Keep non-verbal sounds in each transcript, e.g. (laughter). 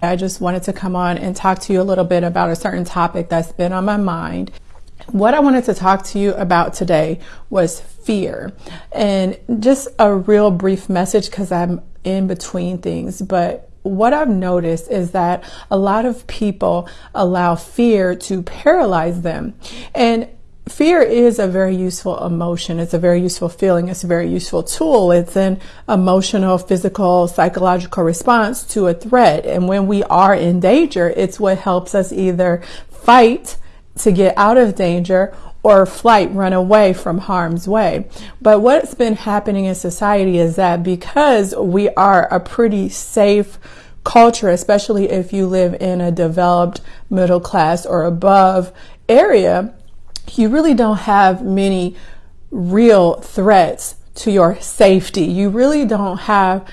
I just wanted to come on and talk to you a little bit about a certain topic that's been on my mind. What I wanted to talk to you about today was fear and just a real brief message because I'm in between things. But what I've noticed is that a lot of people allow fear to paralyze them. And fear is a very useful emotion. It's a very useful feeling. It's a very useful tool. It's an emotional, physical, psychological response to a threat. And when we are in danger, it's what helps us either fight to get out of danger or flight, run away from harm's way. But what's been happening in society is that because we are a pretty safe culture, especially if you live in a developed middle class or above area, you really don't have many real threats to your safety. You really don't have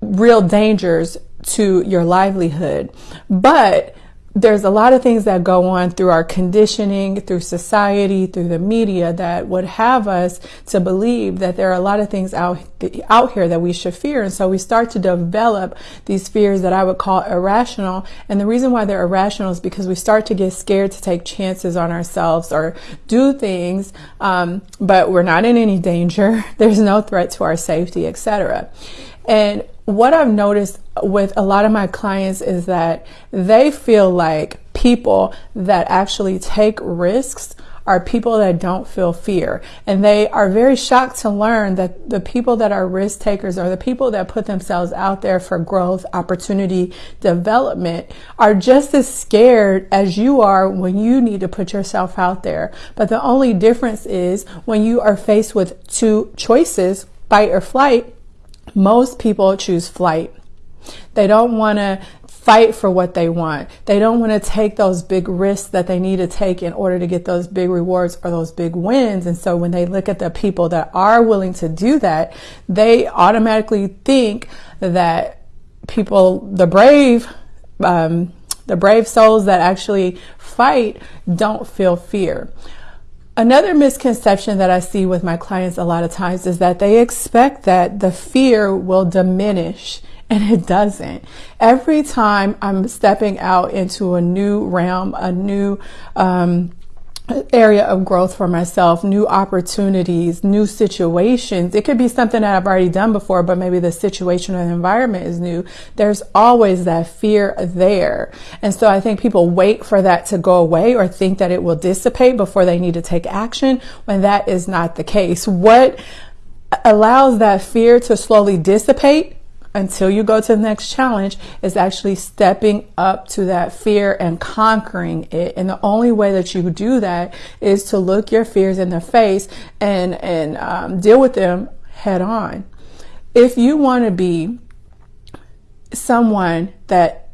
real dangers to your livelihood. But there's a lot of things that go on through our conditioning, through society, through the media that would have us to believe that there are a lot of things out, out here that we should fear. And so we start to develop these fears that I would call irrational. And the reason why they're irrational is because we start to get scared to take chances on ourselves or do things, um, but we're not in any danger. (laughs) There's no threat to our safety, etc. And what I've noticed with a lot of my clients is that they feel like people that actually take risks are people that don't feel fear. And they are very shocked to learn that the people that are risk takers or the people that put themselves out there for growth, opportunity, development are just as scared as you are when you need to put yourself out there. But the only difference is when you are faced with two choices, fight or flight, most people choose flight. They don't want to fight for what they want. They don't want to take those big risks that they need to take in order to get those big rewards or those big wins. And so when they look at the people that are willing to do that, they automatically think that people, the brave, um, the brave souls that actually fight don't feel fear. Another misconception that I see with my clients a lot of times is that they expect that the fear will diminish (laughs) and it doesn't. Every time I'm stepping out into a new realm, a new um, area of growth for myself, new opportunities, new situations. It could be something that I've already done before, but maybe the situation or the environment is new. There's always that fear there. And so I think people wait for that to go away or think that it will dissipate before they need to take action when that is not the case. What allows that fear to slowly dissipate until you go to the next challenge is actually stepping up to that fear and conquering it. And the only way that you do that is to look your fears in the face and, and um, deal with them head on. If you want to be someone that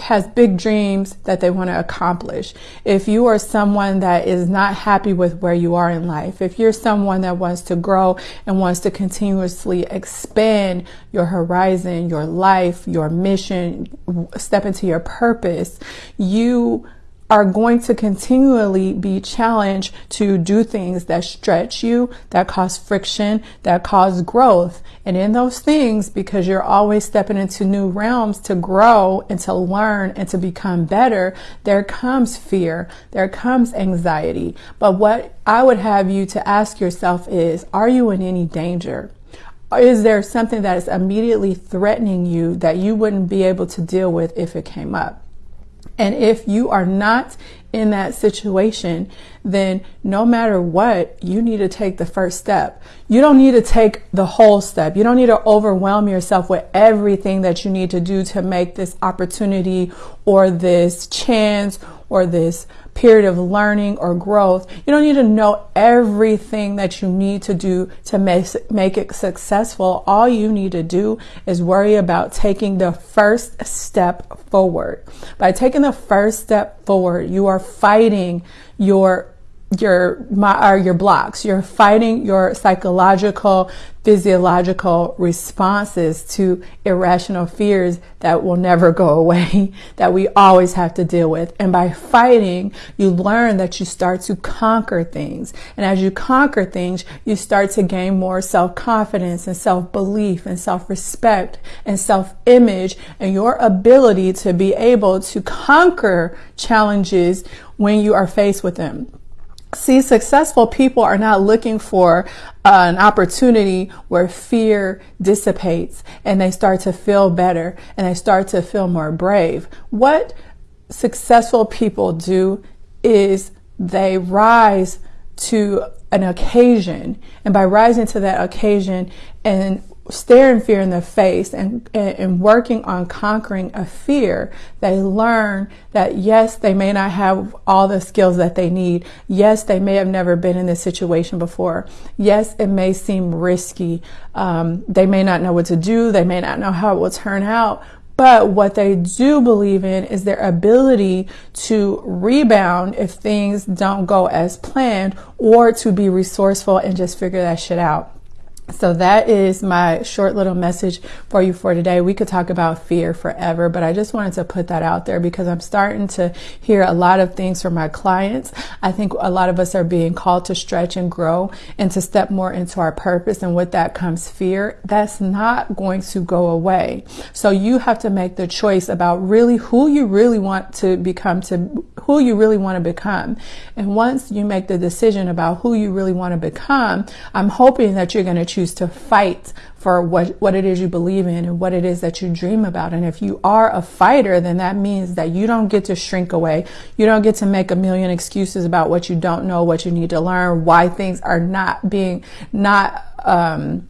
has big dreams that they want to accomplish, if you are someone that is not happy with where you are in life, if you're someone that wants to grow and wants to continuously expand your horizon, your life, your mission, step into your purpose, you are going to continually be challenged to do things that stretch you, that cause friction, that cause growth. And in those things, because you're always stepping into new realms to grow and to learn and to become better, there comes fear, there comes anxiety. But what I would have you to ask yourself is, are you in any danger? Is there something that is immediately threatening you that you wouldn't be able to deal with if it came up? And if you are not in that situation, then no matter what, you need to take the first step. You don't need to take the whole step. You don't need to overwhelm yourself with everything that you need to do to make this opportunity or this chance or this period of learning or growth. You don't need to know everything that you need to do to make, make it successful. All you need to do is worry about taking the first step forward. By taking the first step forward, you are fighting your your my, or your blocks. You're fighting your psychological, physiological responses to irrational fears that will never go away, (laughs) that we always have to deal with. And by fighting, you learn that you start to conquer things. And as you conquer things, you start to gain more self-confidence and self-belief and self-respect and self-image and your ability to be able to conquer challenges when you are faced with them. See, successful people are not looking for uh, an opportunity where fear dissipates and they start to feel better and they start to feel more brave. What successful people do is they rise to an occasion and by rising to that occasion and staring fear in the face and, and working on conquering a fear, they learn that yes, they may not have all the skills that they need. Yes, they may have never been in this situation before. Yes, it may seem risky. Um, they may not know what to do. They may not know how it will turn out. But what they do believe in is their ability to rebound if things don't go as planned or to be resourceful and just figure that shit out. So that is my short little message for you for today. We could talk about fear forever, but I just wanted to put that out there because I'm starting to hear a lot of things from my clients. I think a lot of us are being called to stretch and grow and to step more into our purpose. And with that comes fear. That's not going to go away. So you have to make the choice about really who you really want to become to who you really want to become. And once you make the decision about who you really want to become, I'm hoping that you're going to choose to fight for what, what it is you believe in and what it is that you dream about. And if you are a fighter, then that means that you don't get to shrink away. You don't get to make a million excuses about what you don't know, what you need to learn, why things are not being, not, um,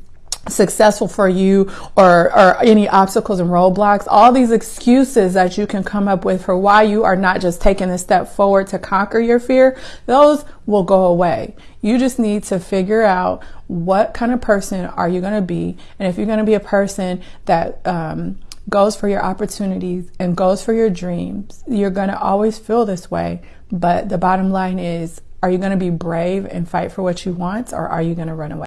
successful for you or, or any obstacles and roadblocks, all these excuses that you can come up with for why you are not just taking a step forward to conquer your fear, those will go away. You just need to figure out what kind of person are you going to be. And if you're going to be a person that, um, goes for your opportunities and goes for your dreams, you're going to always feel this way. But the bottom line is, are you going to be brave and fight for what you want or are you going to run away?